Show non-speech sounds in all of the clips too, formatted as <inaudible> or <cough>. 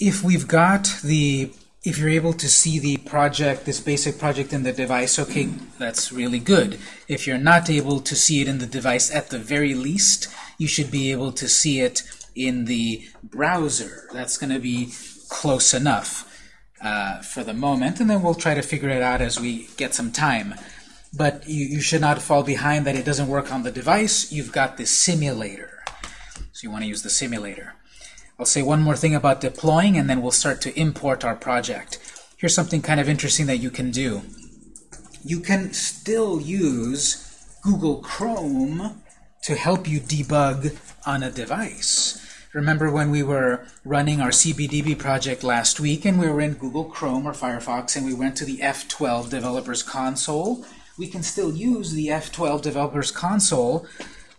if we've got the, if you're able to see the project, this basic project in the device, okay, that's really good. If you're not able to see it in the device, at the very least, you should be able to see it in the browser. That's going to be close enough uh, for the moment, and then we'll try to figure it out as we get some time. But you, you should not fall behind that it doesn't work on the device. You've got the simulator. So you want to use the simulator. I'll say one more thing about deploying, and then we'll start to import our project. Here's something kind of interesting that you can do. You can still use Google Chrome to help you debug on a device. Remember when we were running our CBDB project last week and we were in Google Chrome or Firefox and we went to the F12 Developers Console? We can still use the F12 Developers Console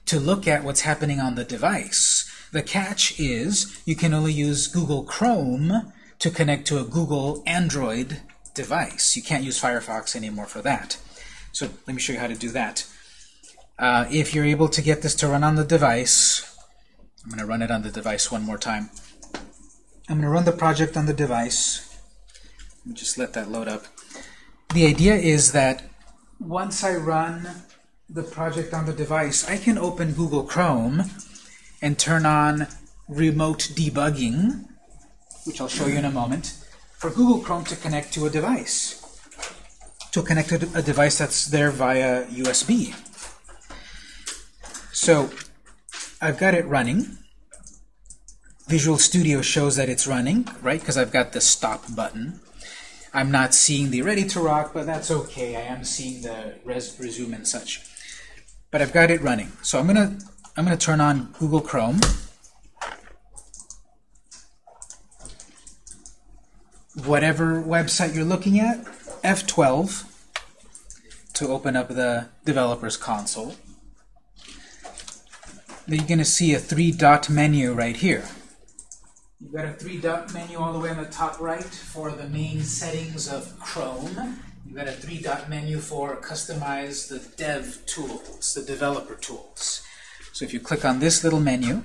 to look at what's happening on the device. The catch is you can only use Google Chrome to connect to a Google Android device. You can't use Firefox anymore for that. So let me show you how to do that. Uh, if you're able to get this to run on the device, I'm going to run it on the device one more time. I'm going to run the project on the device. Let me just let that load up. The idea is that once I run the project on the device, I can open Google Chrome and turn on remote debugging, which I'll show you in a moment, for Google Chrome to connect to a device, to connect to a device that's there via USB. So I've got it running. Visual Studio shows that it's running, right? Because I've got the stop button. I'm not seeing the ready to rock, but that's okay. I am seeing the res resume and such. But I've got it running. So I'm gonna I'm gonna turn on Google Chrome. Whatever website you're looking at, F12 to open up the developer's console Then you're going to see a three-dot menu right here. You've got a three-dot menu all the way on the top right for the main settings of Chrome. You've got a three-dot menu for customize the dev tools, the developer tools. So if you click on this little menu,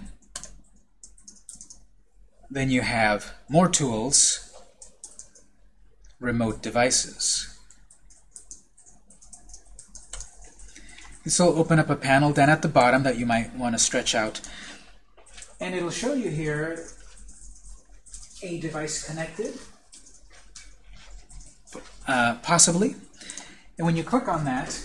then you have more tools, remote devices. This will open up a panel down at the bottom that you might want to stretch out. And it'll show you here a device connected, uh, possibly. And when you click on that,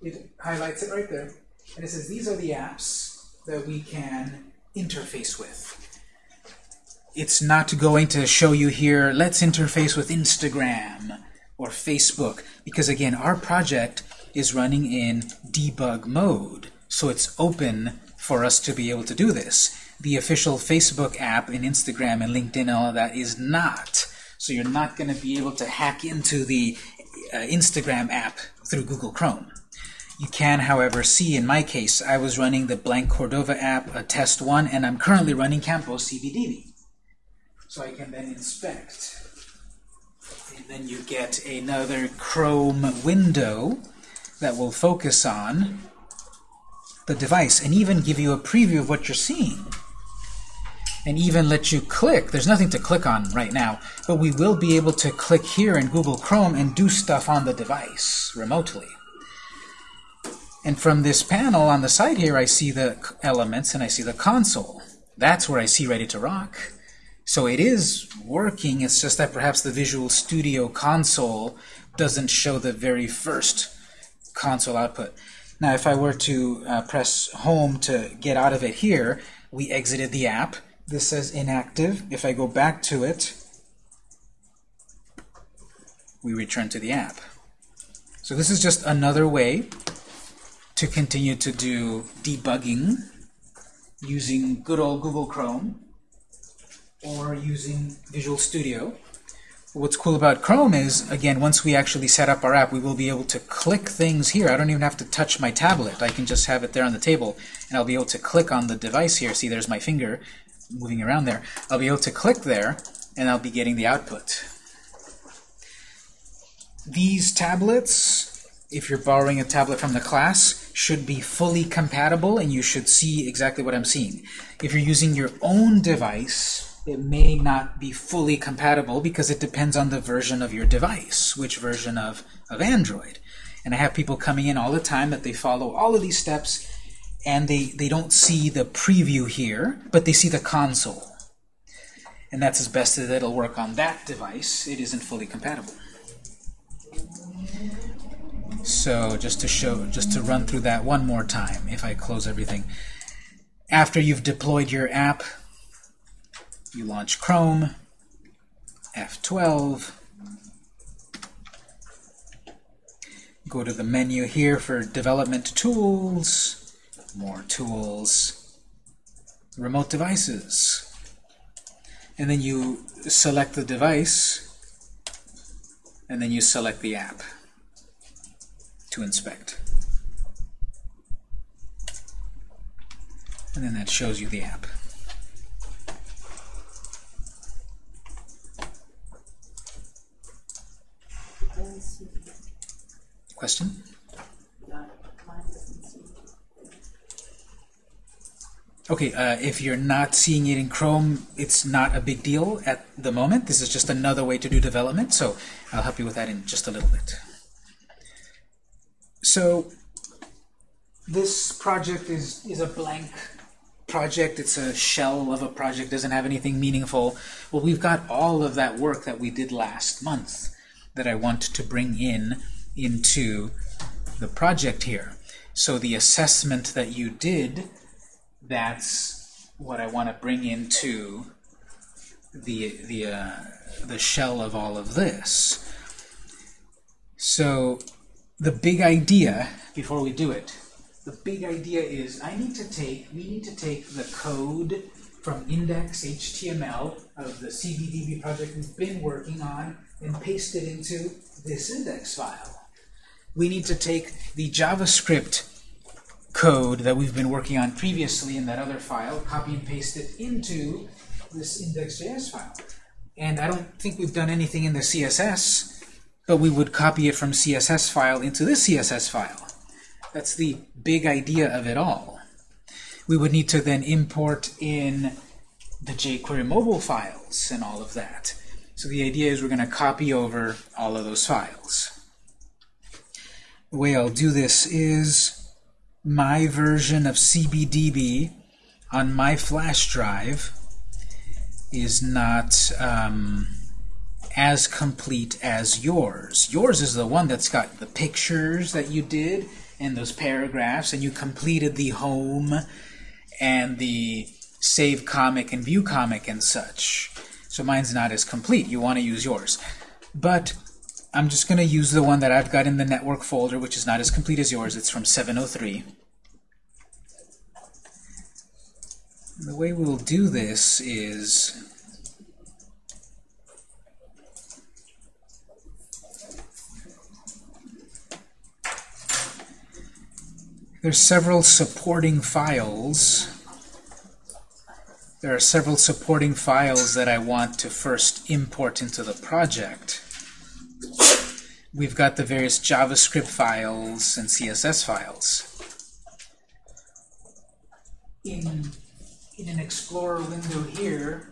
it highlights it right there. And it says these are the apps that we can interface with. It's not going to show you here, let's interface with Instagram or Facebook, because again, our project is running in debug mode. So it's open for us to be able to do this. The official Facebook app and Instagram and LinkedIn and all of that is not. So you're not going to be able to hack into the uh, Instagram app through Google Chrome. You can, however, see in my case, I was running the Blank Cordova app, a test one, and I'm currently running Campos CBDB. So I can then inspect. And then you get another Chrome window that will focus on the device and even give you a preview of what you're seeing and even let you click. There's nothing to click on right now, but we will be able to click here in Google Chrome and do stuff on the device remotely. And from this panel on the side here, I see the elements and I see the console. That's where I see Ready to Rock. So it is working, it's just that perhaps the Visual Studio console doesn't show the very first console output. Now, if I were to uh, press home to get out of it here, we exited the app. This says inactive. If I go back to it, we return to the app. So this is just another way to continue to do debugging using good old Google Chrome or using Visual Studio. What's cool about Chrome is, again, once we actually set up our app, we will be able to click things here. I don't even have to touch my tablet. I can just have it there on the table, and I'll be able to click on the device here. See, there's my finger moving around there. I'll be able to click there, and I'll be getting the output. These tablets, if you're borrowing a tablet from the class, should be fully compatible, and you should see exactly what I'm seeing. If you're using your own device, it may not be fully compatible because it depends on the version of your device, which version of, of Android. And I have people coming in all the time that they follow all of these steps and they, they don't see the preview here, but they see the console. And that's as best as it'll work on that device. It isn't fully compatible. So just to show, just to run through that one more time, if I close everything. After you've deployed your app, you launch Chrome, F12, go to the menu here for Development Tools, more tools, Remote Devices, and then you select the device, and then you select the app to inspect. And then that shows you the app. Question? Okay, uh, if you're not seeing it in Chrome, it's not a big deal at the moment. This is just another way to do development, so I'll help you with that in just a little bit. So this project is, is a blank project. It's a shell of a project, doesn't have anything meaningful. Well, we've got all of that work that we did last month that I want to bring in into the project here. So the assessment that you did, that's what I want to bring into the the uh, the shell of all of this. So the big idea before we do it, the big idea is I need to take we need to take the code from index.html of the CBDB project we've been working on and paste it into this index file. We need to take the JavaScript code that we've been working on previously in that other file, copy and paste it into this index.js file. And I don't think we've done anything in the CSS, but we would copy it from CSS file into this CSS file. That's the big idea of it all. We would need to then import in the jQuery mobile files and all of that. So the idea is we're going to copy over all of those files. The way I'll do this is my version of CBDB on my flash drive is not um, as complete as yours. Yours is the one that's got the pictures that you did and those paragraphs, and you completed the home and the save comic and view comic and such. So mine's not as complete. You want to use yours. But I'm just going to use the one that I've got in the network folder, which is not as complete as yours. It's from 703. And the way we'll do this is there's several supporting files there are several supporting files that I want to first import into the project. We've got the various JavaScript files and CSS files. In, in an Explorer window here,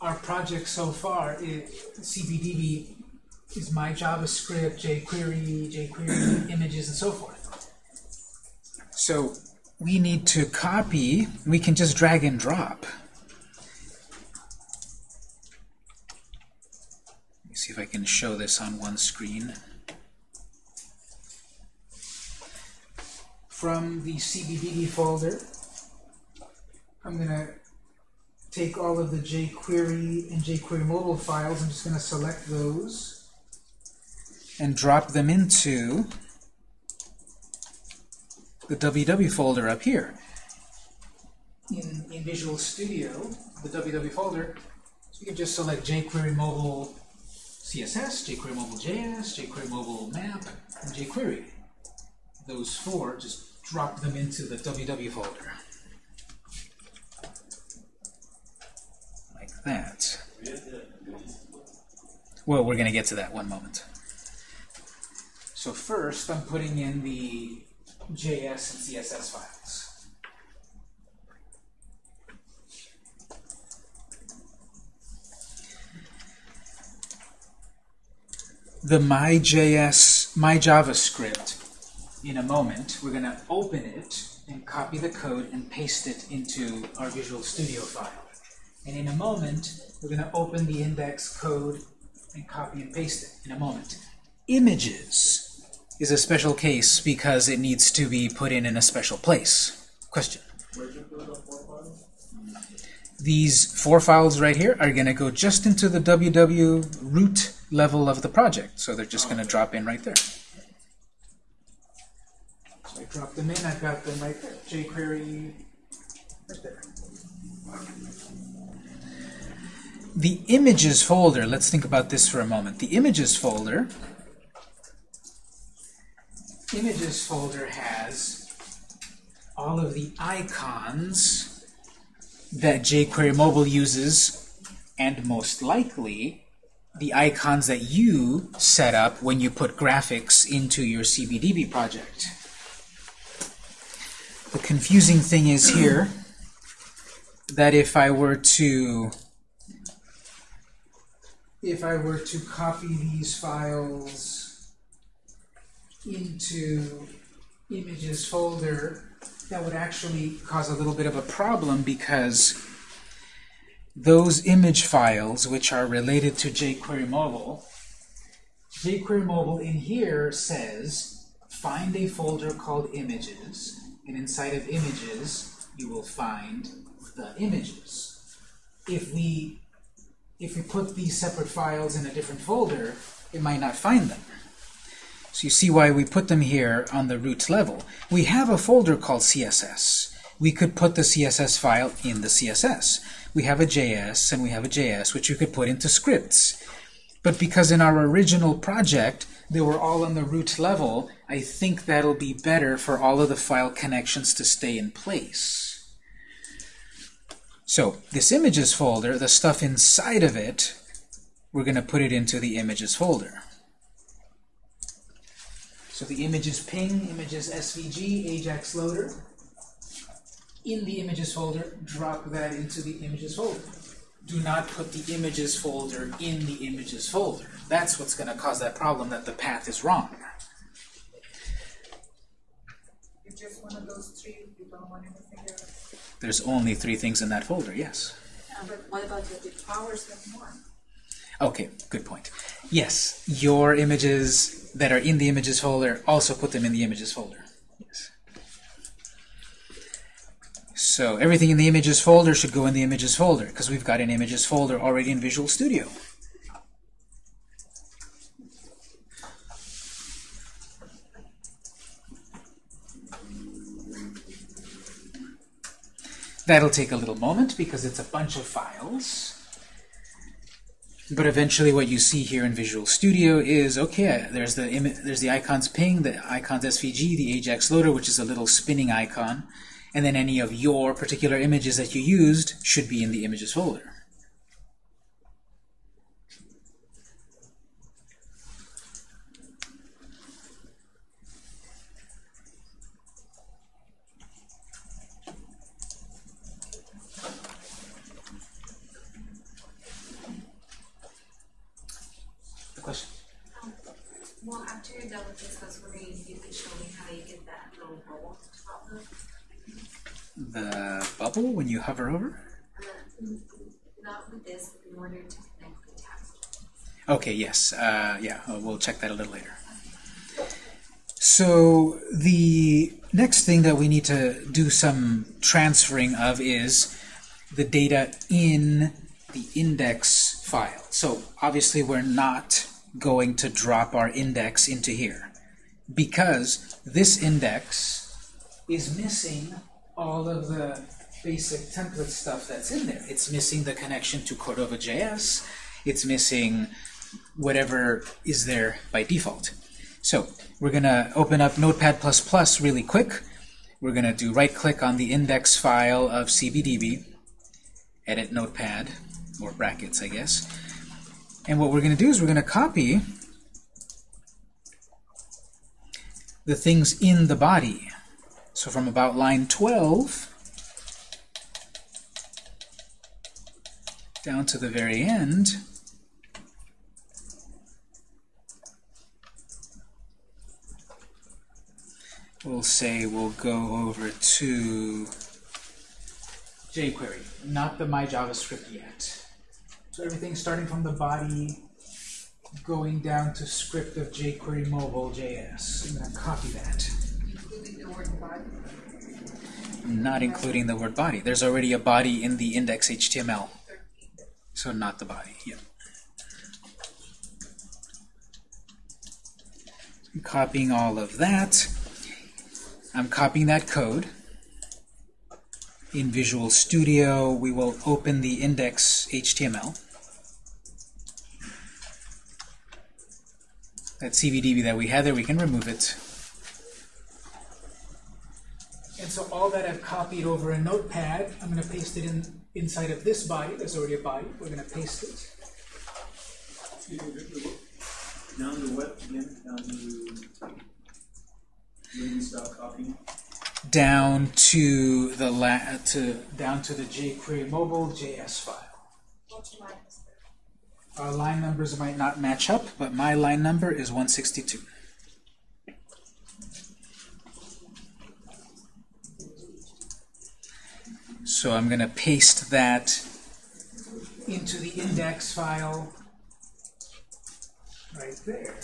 our project so far, it, CBDB, is my JavaScript, jQuery, jQuery images, and so forth. So we need to copy, we can just drag and drop. Let me see if I can show this on one screen. From the CBDB folder, I'm going to take all of the jQuery and jQuery mobile files. I'm just going to select those and drop them into the WW folder up here. In, in Visual Studio, the WW folder, so you can just select jQuery Mobile CSS, jQuery Mobile JS, jQuery Mobile Map, and jQuery. Those four, just drop them into the WW folder. Like that. Well, we're going to get to that one moment. So first, I'm putting in the JS and CSS files. The MyJS, My JavaScript in a moment. We're going to open it and copy the code and paste it into our Visual Studio file. And in a moment, we're going to open the index code and copy and paste it in a moment. Images is a special case because it needs to be put in in a special place. Question? These four files right here are going to go just into the www root level of the project. So they're just going to drop in right there. So I drop them in, I've got them right there. jQuery right there. The images folder, let's think about this for a moment. The images folder, images folder has all of the icons that jQuery Mobile uses, and most likely the icons that you set up when you put graphics into your CBDB project. The confusing thing is here that if I were to if I were to copy these files into images folder, that would actually cause a little bit of a problem because those image files, which are related to jQuery Mobile, jQuery Mobile in here says, find a folder called images, and inside of images, you will find the images. If we, if we put these separate files in a different folder, it might not find them. So you see why we put them here on the root level. We have a folder called CSS. We could put the CSS file in the CSS we have a JS and we have a JS, which you could put into scripts. But because in our original project, they were all on the root level, I think that'll be better for all of the file connections to stay in place. So this images folder, the stuff inside of it, we're going to put it into the images folder. So the images ping, images SVG, Ajax loader, in the images folder, drop that into the images folder. Do not put the images folder in the images folder. That's what's going to cause that problem that the path is wrong. just one of those three, you don't want anything else. There's only three things in that folder, yes. but what about the powers have more? Okay, good point. Yes, your images that are in the images folder, also put them in the images folder. Yes. So everything in the images folder should go in the images folder because we've got an images folder already in Visual Studio. That'll take a little moment because it's a bunch of files. But eventually what you see here in Visual Studio is, okay, there's the, there's the icons ping, the icons SVG, the Ajax loader, which is a little spinning icon and then any of your particular images that you used should be in the images folder. When you hover over? Not with this, in order to connect the tabs. Okay, yes. Uh, yeah, uh, we'll check that a little later. So the next thing that we need to do some transferring of is the data in the index file. So obviously we're not going to drop our index into here because this index is missing all of the basic template stuff that's in there. It's missing the connection to Cordova.js. It's missing whatever is there by default. So we're going to open up Notepad++ really quick. We're going to do right-click on the index file of CBDB, edit Notepad, or brackets, I guess. And what we're going to do is we're going to copy the things in the body. So from about line 12 down to the very end, we'll say we'll go over to jQuery, not the My JavaScript yet. So everything starting from the body, going down to script of jQuery mobile JS. I'm going to copy that. Including the word body. Not including the word body. There's already a body in the index HTML, so not the body. Yep. I'm copying all of that. I'm copying that code. In Visual Studio, we will open the index HTML. That CBDB that we had there, we can remove it. And so all that I've copied over a notepad, I'm going to paste it in inside of this body. There's already a body. We're going to paste it. Down to what again? Down to living style copying? Down to the la to down to the jQuery mobile JS file. What's line is there? Our line numbers might not match up, but my line number is 162. So I'm going to paste that into the index file right there.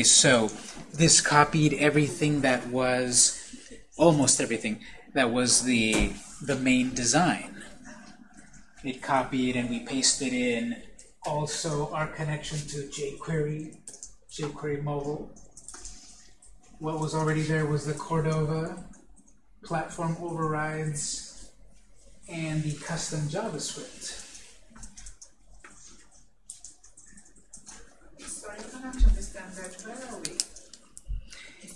So this copied everything that was almost everything that was the the main design. It copied and we pasted in also our connection to jQuery, jQuery mobile. What was already there was the Cordova platform overrides and the custom JavaScript. So I cannot understand that. Where are we?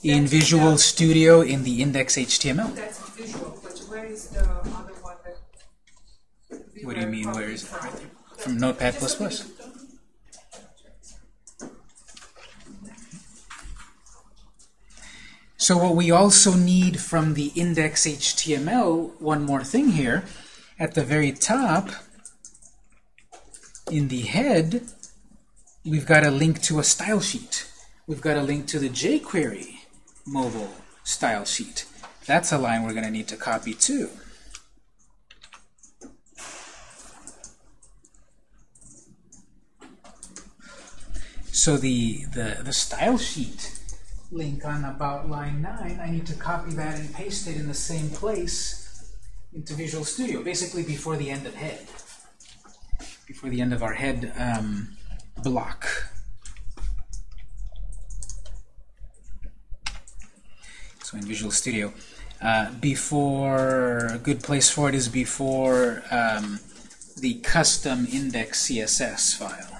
In Visual Studio in the index HTML. That's visual, but where is the other one we What do you mean, where is it? from? From Notepad++. So what we also need from the index HTML, one more thing here, at the very top, in the head, we've got a link to a style sheet. We've got a link to the jQuery mobile style sheet. That's a line we're going to need to copy too. So the, the, the style sheet link on about line 9, I need to copy that and paste it in the same place into Visual Studio, basically before the end of head. Before the end of our head um, block. So in Visual Studio. Uh, before, a good place for it is before um, the custom index CSS file.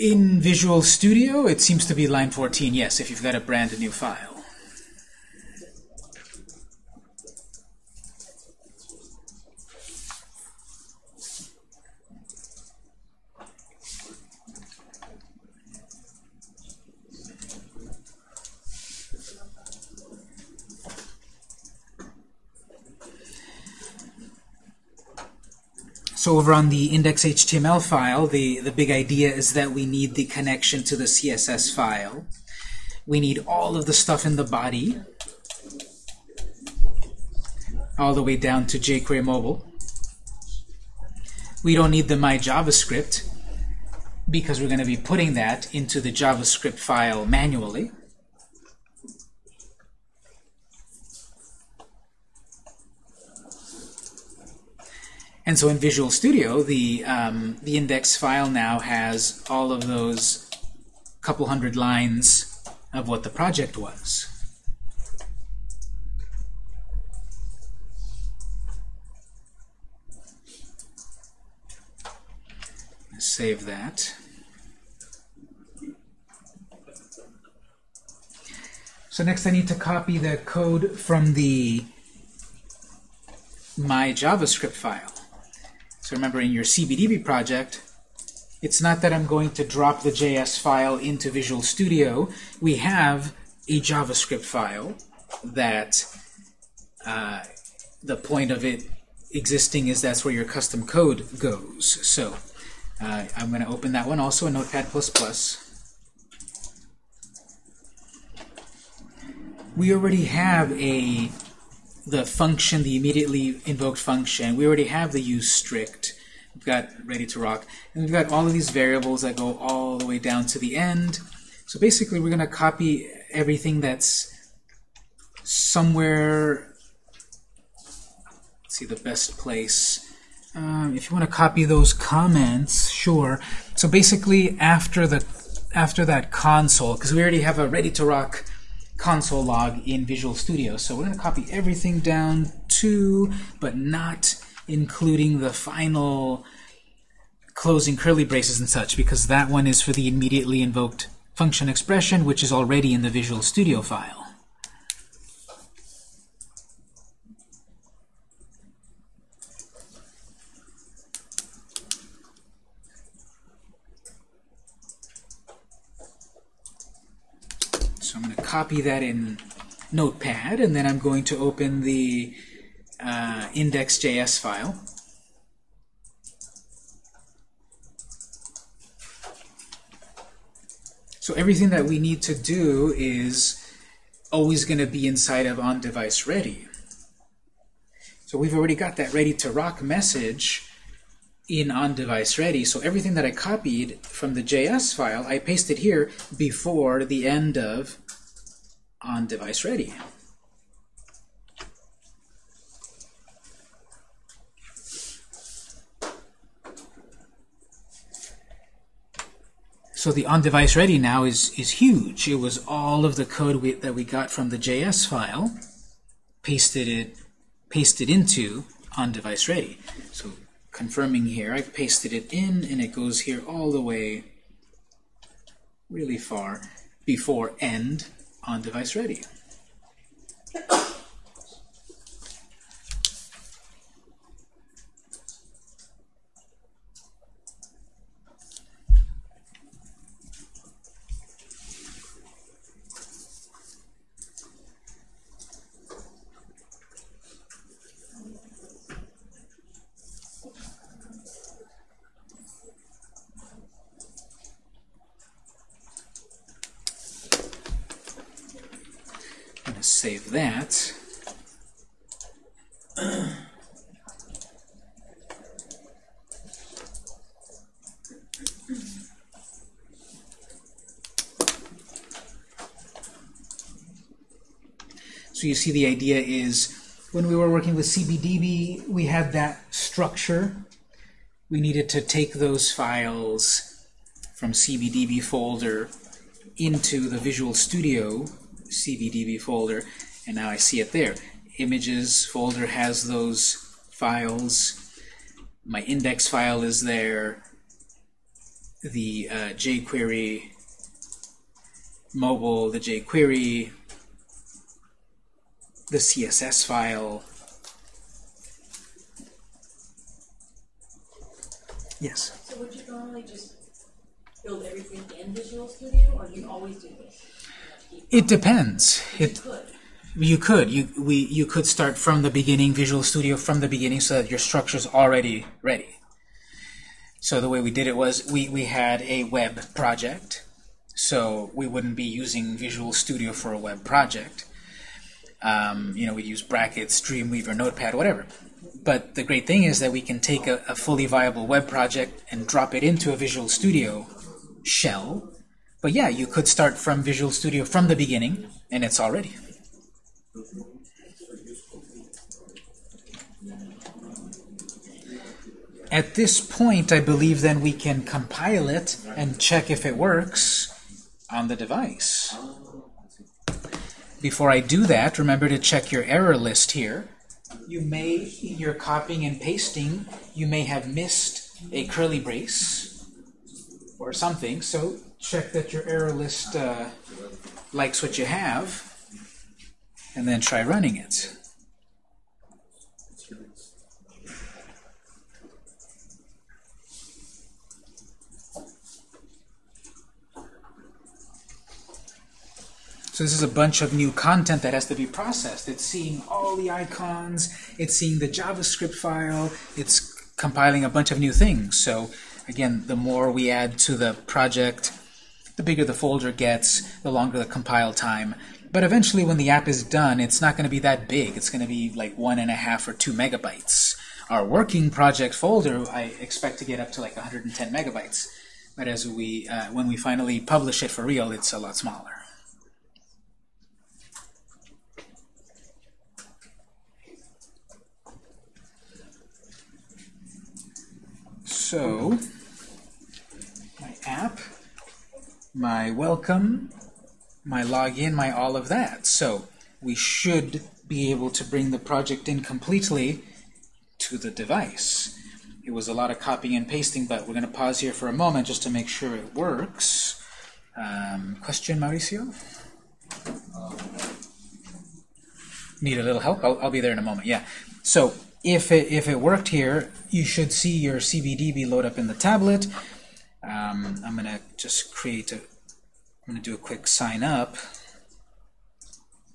In Visual Studio, it seems to be line 14, yes, if you've got a brand new file. So over on the index.html file, the, the big idea is that we need the connection to the CSS file. We need all of the stuff in the body, all the way down to jQuery mobile. We don't need the my JavaScript because we're going to be putting that into the JavaScript file manually. And so in Visual Studio, the, um, the index file now has all of those couple hundred lines of what the project was. Save that. So next I need to copy the code from the my JavaScript file. Remember in your CBDB project, it's not that I'm going to drop the JS file into Visual Studio. We have a JavaScript file that uh, the point of it existing is that's where your custom code goes. So uh, I'm going to open that one also in Notepad++. We already have a the function, the immediately invoked function. We already have the use strict. We've got ready to rock. And we've got all of these variables that go all the way down to the end. So basically we're going to copy everything that's somewhere, let's see the best place. Um, if you want to copy those comments, sure. So basically after the after that console, because we already have a ready to rock console log in Visual Studio. So we're going to copy everything down to, but not including the final closing curly braces and such, because that one is for the immediately invoked function expression, which is already in the Visual Studio file. So I'm going to copy that in Notepad, and then I'm going to open the uh, index.js file. So everything that we need to do is always going to be inside of on-device ready. So we've already got that ready to rock message in on-device ready. So everything that I copied from the JS file, I pasted here before the end of on-device ready. So the on-device ready now is, is huge. It was all of the code we, that we got from the JS file, pasted it, pasted into on-device ready. So confirming here, I've pasted it in, and it goes here all the way really far before end on-device ready. <coughs> <coughs> save that. So you see the idea is when we were working with CBDB, we had that structure. We needed to take those files from CBDB folder into the Visual Studio CBDB folder, and now I see it there. Images folder has those files. My index file is there. The uh, jQuery mobile, the jQuery, the CSS file. Yes. So would you normally just build everything in Visual Studio, or do you always do this? It depends. You It you could you we you could start from the beginning, Visual Studio from the beginning, so that your structure's already ready. So the way we did it was we we had a web project, so we wouldn't be using Visual Studio for a web project. Um, you know, we'd use brackets, Dreamweaver, Notepad, whatever. But the great thing is that we can take a, a fully viable web project and drop it into a Visual Studio shell. But yeah, you could start from Visual Studio from the beginning, and it's already. At this point, I believe then we can compile it and check if it works on the device. Before I do that, remember to check your error list here. You may, in your copying and pasting, you may have missed a curly brace or something, so check that your error list uh, likes what you have. and then try running it. So this is a bunch of new content that has to be processed. It's seeing all the icons, it's seeing the JavaScript file, it's compiling a bunch of new things. So again, the more we add to the project, the bigger the folder gets, the longer the compile time. But eventually when the app is done, it's not going to be that big. It's going to be like one and a half or two megabytes. Our working project folder, I expect to get up to like 110 megabytes. But as we, uh, when we finally publish it for real, it's a lot smaller. So, my app, my welcome, my login, my all of that. So, we should be able to bring the project in completely to the device. It was a lot of copying and pasting, but we're going to pause here for a moment just to make sure it works. Um, question, Mauricio? Need a little help? I'll, I'll be there in a moment. Yeah. So if it, if it worked here, you should see your CBDB load up in the tablet. Um, I'm going to just create a, I'm going to do a quick sign up.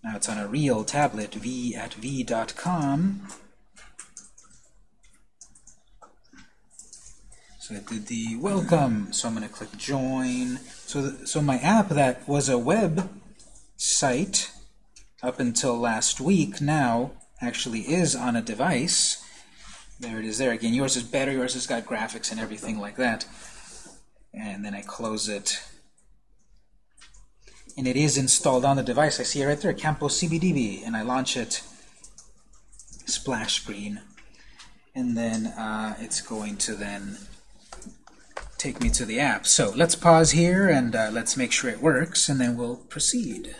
Now it's on a real tablet, v at v.com. So I did the welcome. So I'm going to click join. So, the, so my app that was a web site up until last week now actually is on a device. There it is there. Again, yours is better. Yours has got graphics and everything like that. And then I close it. And it is installed on the device. I see it right there, Campos CBDB. And I launch it, splash screen. And then uh, it's going to then take me to the app. So let's pause here and uh, let's make sure it works, and then we'll proceed.